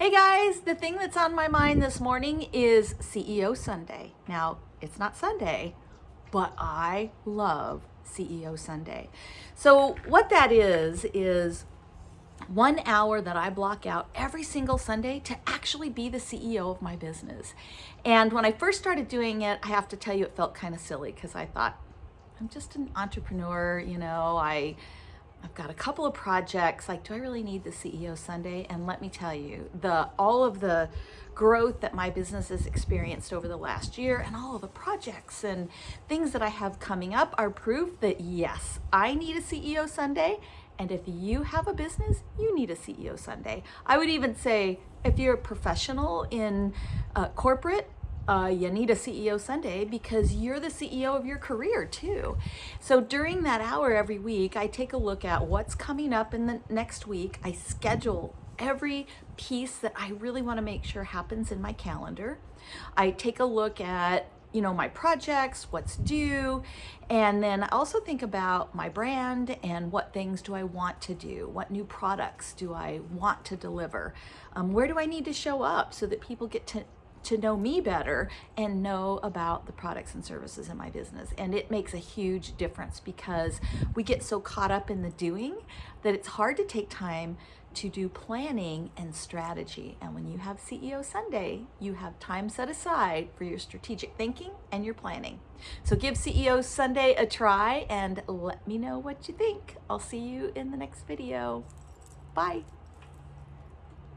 Hey guys, the thing that's on my mind this morning is CEO Sunday. Now, it's not Sunday, but I love CEO Sunday. So what that is, is one hour that I block out every single Sunday to actually be the CEO of my business. And when I first started doing it, I have to tell you, it felt kind of silly because I thought, I'm just an entrepreneur, you know, I I've got a couple of projects, like do I really need the CEO Sunday? And let me tell you, the all of the growth that my business has experienced over the last year and all of the projects and things that I have coming up are proof that yes, I need a CEO Sunday. And if you have a business, you need a CEO Sunday. I would even say if you're a professional in uh, corporate, uh, you need a CEO Sunday because you're the CEO of your career too. So during that hour every week, I take a look at what's coming up in the next week. I schedule every piece that I really want to make sure happens in my calendar. I take a look at you know, my projects, what's due, and then I also think about my brand and what things do I want to do? What new products do I want to deliver? Um, where do I need to show up so that people get to to know me better and know about the products and services in my business. And it makes a huge difference because we get so caught up in the doing that it's hard to take time to do planning and strategy. And when you have CEO Sunday, you have time set aside for your strategic thinking and your planning. So give CEO Sunday a try and let me know what you think. I'll see you in the next video. Bye.